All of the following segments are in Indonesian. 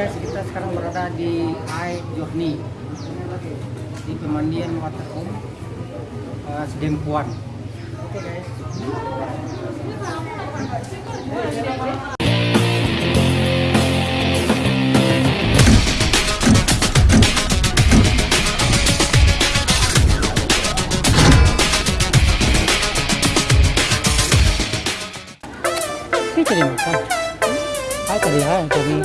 guys, kita sekarang berada di Ai Journey di pemandian Waterkum uh, Sedempuan. Oke guys. Ini jadi makan. 好，可以 gì 以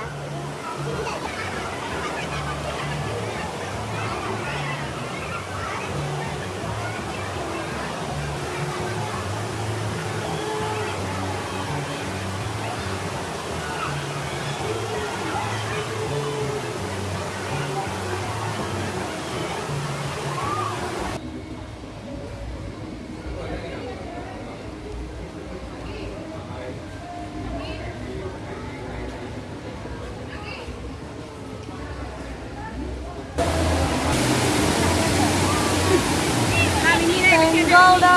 来，你等一下啊。rolled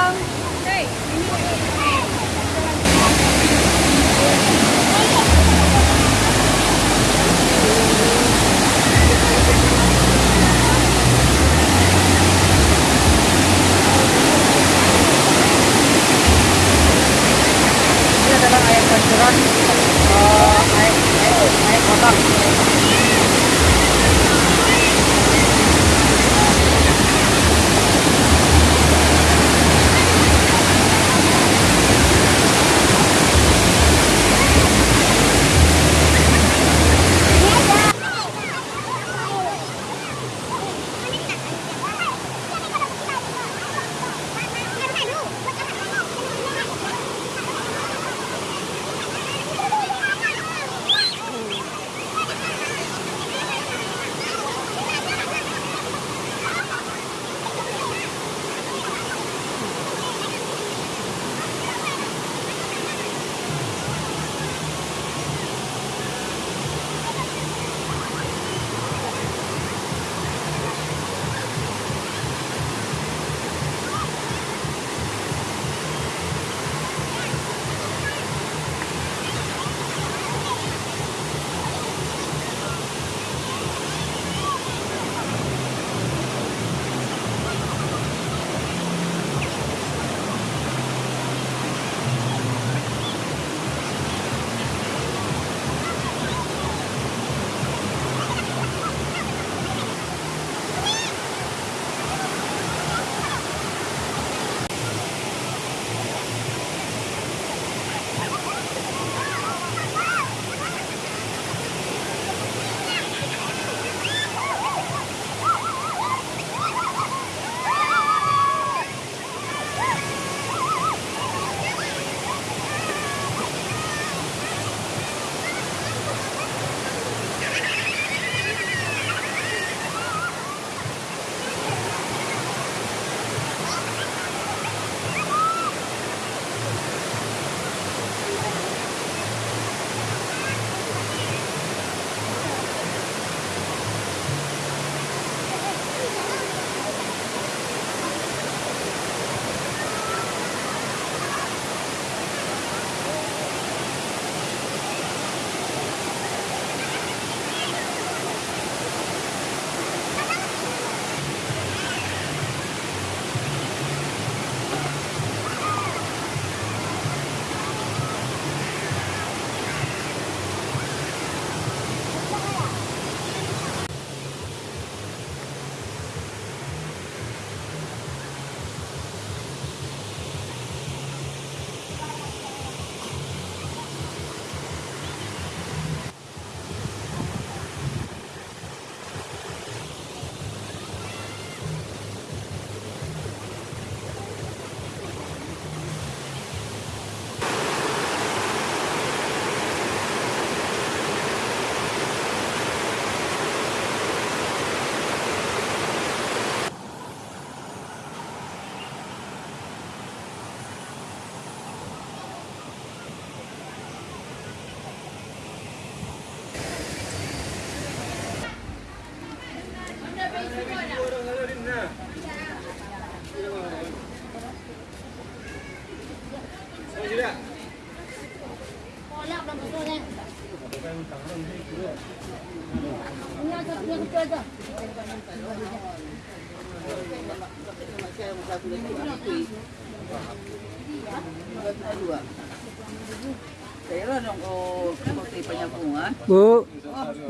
Bu,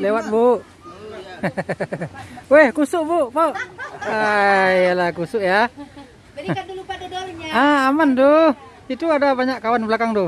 lewat bu. Weh, kusuk bu, Pak. Ah, iyalah kusuk ya. Berikan dulu pada dornya. Ah, aman tuh. Itu ada banyak kawan belakang tuh.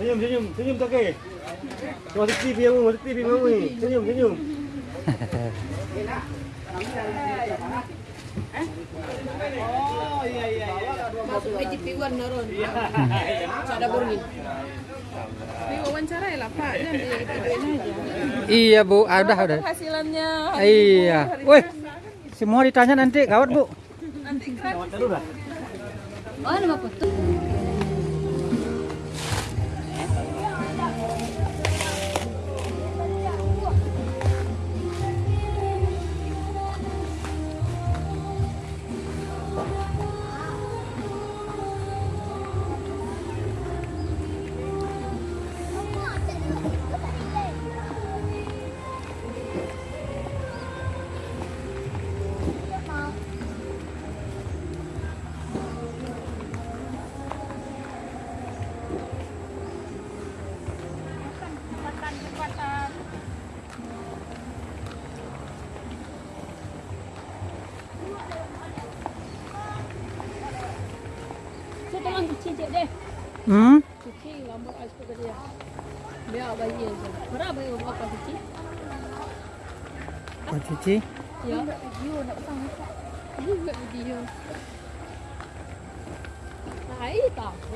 Senyum, senyum, senyum ke? Masuk TV yang masuk TV ni. Senyum, senyum. Oh iya iya iya. Masuk ke GP1 naron. Ada ya lah Pak. Iya bu, ah, udah udah. Hasilannya Iya. Wih, semua ditanya nanti gawat bu. nanti kan Olha uma portuguesa. Aja. Berapa cuci? Cuci? Ya, video nak pasang tak? Ini buat video. Tahu.